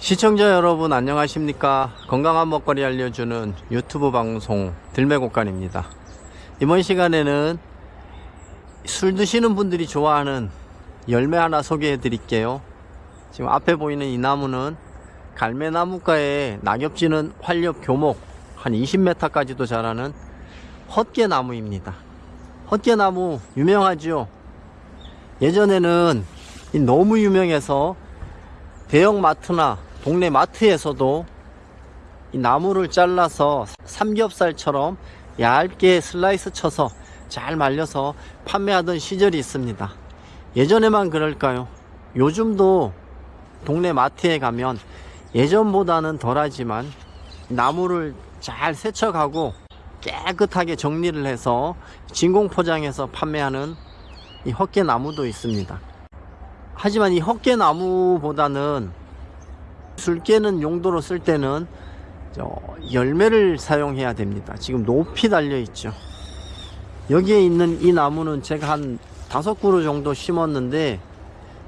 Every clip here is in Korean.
시청자 여러분 안녕하십니까? 건강한 먹거리 알려주는 유튜브 방송 들매곡간입니다. 이번 시간에는 술 드시는 분들이 좋아하는 열매 하나 소개해 드릴게요. 지금 앞에 보이는 이 나무는 갈매나무가에 낙엽지는 활렵 교목 한 20m까지도 자라는 헛개나무입니다. 헛개나무 유명하죠? 예전에는 이 너무 유명해서 대형 마트나 동네 마트에서도 이 나무를 잘라서 삼겹살처럼 얇게 슬라이스 쳐서 잘 말려서 판매하던 시절이 있습니다. 예전에만 그럴까요? 요즘도 동네 마트에 가면 예전보다는 덜하지만 나무를 잘 세척하고 깨끗하게 정리를 해서 진공 포장해서 판매하는 이 헛개나무도 있습니다. 하지만 이 헛개나무보다는 술 깨는 용도로 쓸 때는 저 열매를 사용해야 됩니다. 지금 높이 달려 있죠. 여기에 있는 이 나무는 제가 한 다섯 그루 정도 심었는데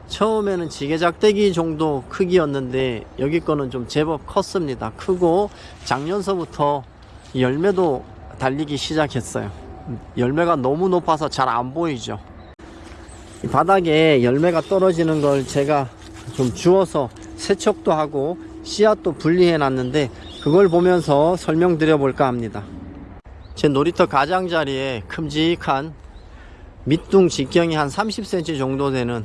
처음에는 지게작대기 정도 크기였는데 여기 거는 좀 제법 컸습니다. 크고 작년서부터 열매도 달리기 시작했어요. 열매가 너무 높아서 잘 안 보이죠. 이 바닥에 열매가 떨어지는 걸 제가 좀 주워서 세척도 하고 씨앗도 분리해 놨는데 그걸 보면서 설명드려 볼까 합니다. 제 놀이터 가장자리에 큼직한 밑둥 직경이 한 30cm 정도 되는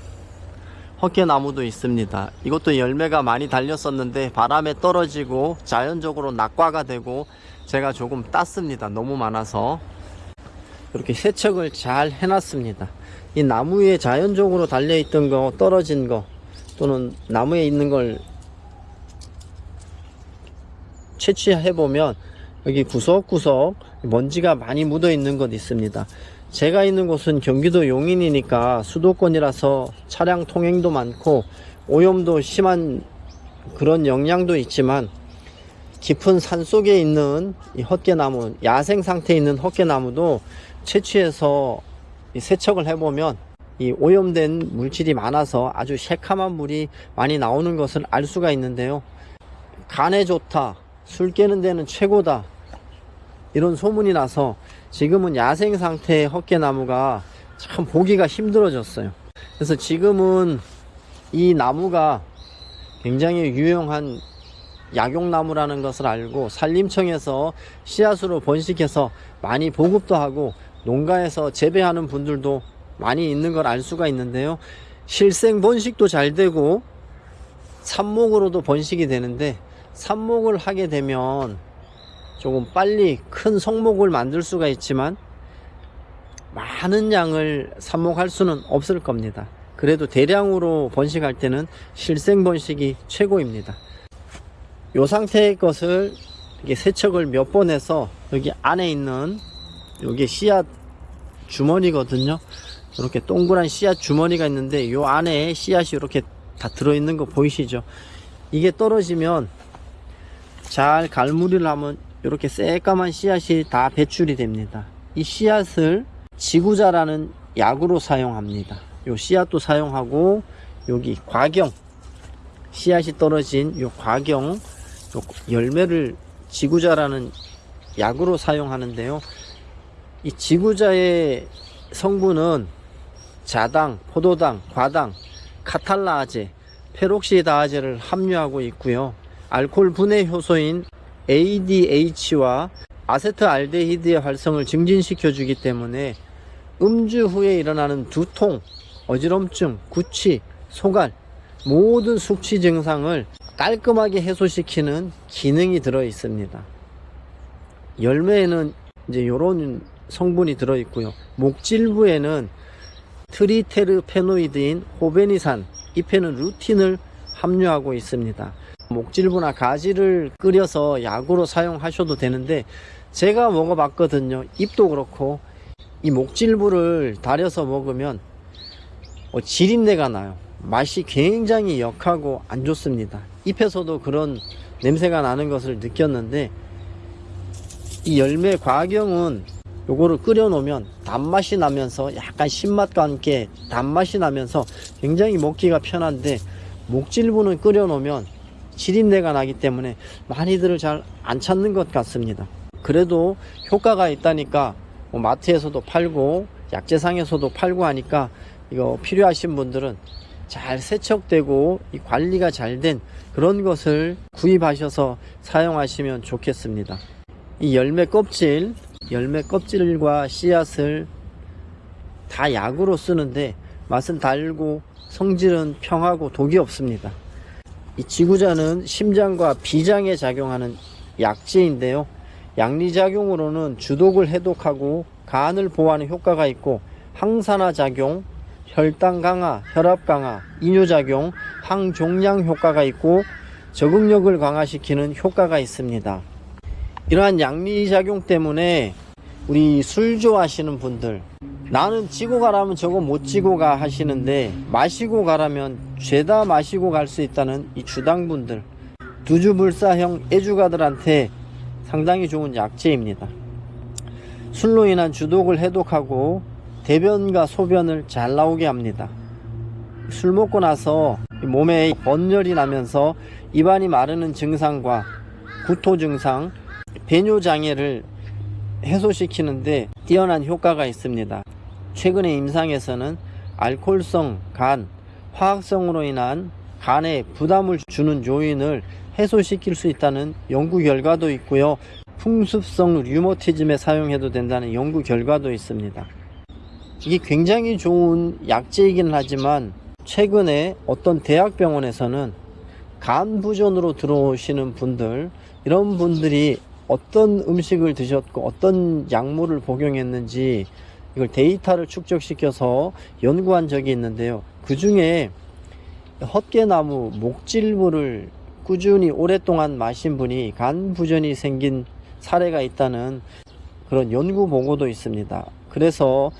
헛개나무도 있습니다. 이것도 열매가 많이 달렸었는데 바람에 떨어지고 자연적으로 낙과가 되고 제가 조금 땄습니다. 너무 많아서. 이렇게 세척을 잘 해놨습니다. 이 나무에 자연적으로 달려있던 거 떨어진 거 또는 나무에 있는 걸 채취해 보면 여기 구석구석 먼지가 많이 묻어 있는 것 있습니다. 제가 있는 곳은 경기도 용인이니까 수도권이라서 차량 통행도 많고 오염도 심한 그런 영향도 있지만 깊은 산 속에 있는 이 헛개나무 야생 상태에 있는 헛개나무도 채취해서 세척을 해보면 이 오염된 물질이 많아서 아주 새카만 물이 많이 나오는 것을 알 수가 있는데요. 간에 좋다 술 깨는 데는 최고다 이런 소문이 나서 지금은 야생 상태의 헛개나무가 참 보기가 힘들어졌어요. 그래서 지금은 이 나무가 굉장히 유용한 약용나무라는 것을 알고 산림청에서 씨앗으로 번식해서 많이 보급도 하고 농가에서 재배하는 분들도 많이 있는 걸 알 수가 있는데요. 실생 번식도 잘 되고 삽목으로도 번식이 되는데 삽목을 하게 되면 조금 빨리 큰 성목을 만들 수가 있지만 많은 양을 삽목할 수는 없을 겁니다. 그래도 대량으로 번식할 때는 실생 번식이 최고입니다. 이 상태의 것을 이렇게 세척을 몇 번 해서 여기 안에 있는 여기 씨앗 주머니거든요. 이렇게 동그란 씨앗 주머니가 있는데 요 안에 씨앗이 이렇게 다 들어있는 거 보이시죠? 이게 떨어지면 잘 갈무리를 하면 이렇게 새까만 씨앗이 다 배출이 됩니다. 이 씨앗을 지구자라는 약으로 사용합니다. 요 씨앗도 사용하고 여기 과경 씨앗이 떨어진 요 과경 요 열매를 지구자라는 약으로 사용하는데요 이 지구자의 성분은 자당, 포도당, 과당, 카탈라아제, 페록시다아제를 함유하고 있고요. 알코올 분해 효소인 ADH와 아세트알데히드의 활성을 증진시켜 주기 때문에 음주 후에 일어나는 두통, 어지럼증, 구취, 소갈 모든 숙취 증상을 깔끔하게 해소시키는 기능이 들어 있습니다. 열매에는 이제 이런 성분이 들어 있고요. 목질부에는 트리테르페노이드인 호베니산, 잎에는 루틴을 함유하고 있습니다. 목질부나 가지를 끓여서 약으로 사용하셔도 되는데 제가 먹어봤거든요. 잎도 그렇고 이 목질부를 달여서 먹으면 어, 지린내가 나요. 맛이 굉장히 역하고 안 좋습니다. 잎에서도 그런 냄새가 나는 것을 느꼈는데 이 열매 과경은 요거를 끓여 놓으면 단맛이 나면서 약간 신맛과 함께 단맛이 나면서 굉장히 먹기가 편한데 목질부는 끓여 놓으면 지린내가 나기 때문에 많이들 잘안 찾는 것 같습니다. 그래도 효과가 있다니까 뭐 마트에서도 팔고 약재상에서도 팔고 하니까 이거 필요하신 분들은 잘 세척되고 이 관리가 잘 된 그런 것을 구입하셔서 사용하시면 좋겠습니다. 이 열매 껍질, 열매 껍질과 씨앗을 다 약으로 쓰는데 맛은 달고 성질은 평하고 독이 없습니다. 이 지구자는 심장과 비장에 작용하는 약재인데요. 양리작용으로는 주독을 해독하고 간을 보호하는 효과가 있고 항산화 작용, 혈당 강화, 혈압 강화, 이뇨작용, 항종양 효과가 있고 적응력을 강화시키는 효과가 있습니다. 이러한 양리작용 때문에 우리 술 좋아하시는 분들 나는 지고 가라면 저거 못 지고 가 하시는데 마시고 가라면 죄다 마시고 갈 수 있다는 이 주당분들 두주불사형 애주가들한테 상당히 좋은 약재입니다. 술로 인한 주독을 해독하고 대변과 소변을 잘 나오게 합니다. 술 먹고 나서 몸에 번열이 나면서 입안이 마르는 증상과 구토 증상, 배뇨 장애를 해소시키는데 뛰어난 효과가 있습니다. 최근에 임상에서는 알코올성 간, 화학성으로 인한 간에 부담을 주는 요인을 해소시킬 수 있다는 연구 결과도 있고요. 풍습성 류머티즘에 사용해도 된다는 연구 결과도 있습니다. 이게 굉장히 좋은 약재이긴 하지만 최근에 어떤 대학병원에서는 간 부전으로 들어오시는 분들 이런 분들이 어떤 음식을 드셨고 어떤 약물을 복용했는지 이걸 데이터를 축적시켜서 연구한 적이 있는데요. 그 중에 헛개나무 목질물을 꾸준히 오랫동안 마신 분이 간 부전이 생긴 사례가 있다는 그런 연구 보고도 있습니다. 그래서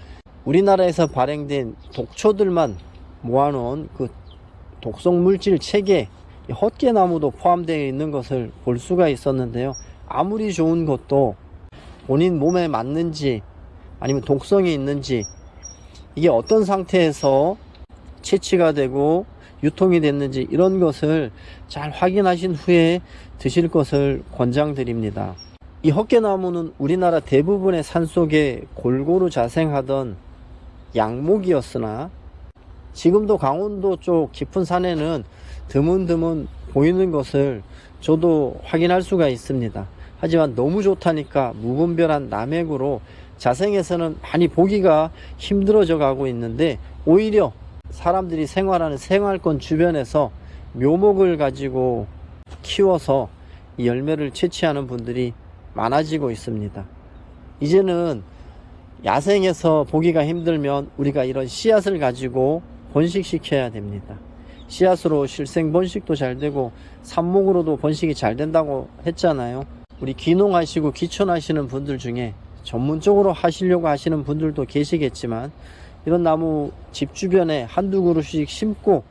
우리나라에서 발행된 독초들만 모아놓은 그 독성 물질 체계 헛개나무도 포함되어 있는 것을 볼 수가 있었는데요. 아무리 좋은 것도 본인 몸에 맞는지 아니면 독성이 있는지 이게 어떤 상태에서 채취가 되고 유통이 됐는지 이런 것을 잘 확인하신 후에 드실 것을 권장드립니다. 이 헛개나무는 우리나라 대부분의 산속에 골고루 자생하던 양목이었으나 지금도 강원도 쪽 깊은 산에는 드문드문 보이는 것을 저도 확인할 수가 있습니다. 하지만 너무 좋다니까 무분별한 남획으로 자생에서는 많이 보기가 힘들어져 가고 있는데 오히려 사람들이 생활하는 생활권 주변에서 묘목을 가지고 키워서 이 열매를 채취하는 분들이 많아지고 있습니다. 이제는 야생에서 보기가 힘들면 우리가 이런 씨앗을 가지고 번식시켜야 됩니다. 씨앗으로 실생 번식도 잘 되고 삽목으로도 번식이 잘 된다고 했잖아요. 우리 귀농하시고 귀촌하시는 분들 중에 전문적으로 하시려고 하시는 분들도 계시겠지만 이런 나무 집 주변에 한두 그루씩 심고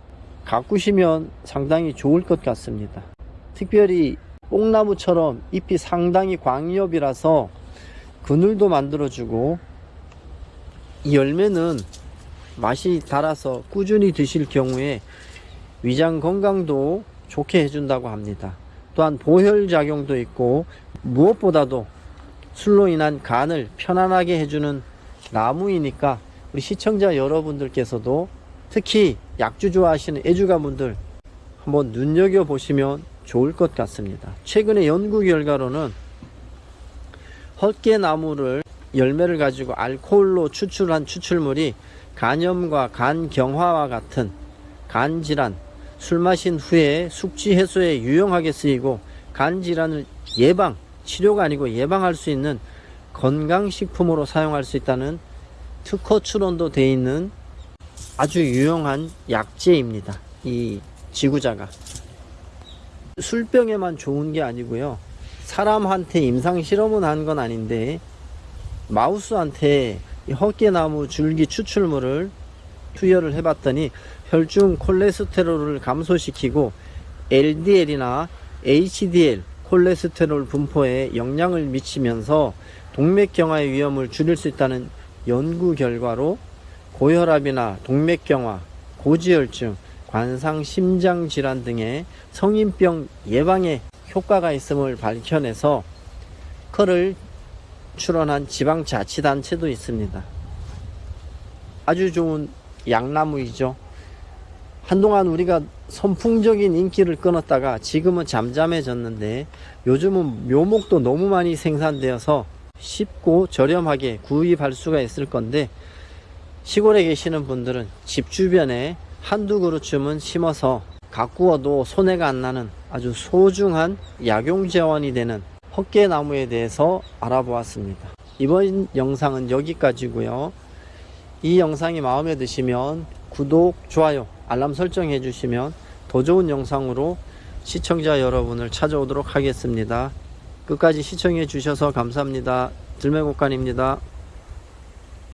가꾸시면 상당히 좋을 것 같습니다. 특별히 뽕나무처럼 잎이 상당히 광엽이라서 그늘도 만들어주고 이 열매는 맛이 달아서 꾸준히 드실 경우에 위장 건강도 좋게 해준다고 합니다. 또한 보혈 작용도 있고 무엇보다도 술로 인한 간을 편안하게 해주는 나무이니까 우리 시청자 여러분들께서도 특히 약주 좋아하시는 애주가분들 한번 눈여겨보시면 좋을 것 같습니다. 최근에 연구 결과로는 헛개나무를 열매를 가지고 알코올로 추출한 추출물이 간염과 간경화와 같은 간질환, 술 마신 후에 숙취 해소에 유용하게 쓰이고 간 질환을 예방, 치료가 아니고 예방할 수 있는 건강식품으로 사용할 수 있다는 특허 출원도 되어 있는 아주 유용한 약재입니다. 이 지구자가. 술병에만 좋은 게 아니고요. 사람한테 임상 실험은 한 건 아닌데 마우스한테 헛개나무 줄기 추출물을 투여를 해봤더니 혈중 콜레스테롤을 감소시키고 LDL이나 HDL 콜레스테롤 분포에 영향을 미치면서 동맥경화의 위험을 줄일 수 있다는 연구 결과로 고혈압이나 동맥경화, 고지혈증, 관상 심장 질환 등의 성인병 예방에 효과가 있음을 밝혀내서 그를 출원한 지방자치단체도 있습니다. 아주 좋은 양나무이죠. 한동안 우리가 선풍적인 인기를 끊었다가 지금은 잠잠해졌는데 요즘은 묘목도 너무 많이 생산되어서 쉽고 저렴하게 구입할 수가 있을 건데 시골에 계시는 분들은 집 주변에 한두 그루쯤은 심어서 가꾸어도 손해가 안 나는 아주 소중한 약용 재원이 되는 헛개나무에 대해서 알아보았습니다. 이번 영상은 여기까지고요. 이 영상이 마음에 드시면 구독, 좋아요, 알람 설정해 주시면 더 좋은 영상으로 시청자 여러분을 찾아오도록 하겠습니다. 끝까지 시청해 주셔서 감사합니다. 들매곡간입니다.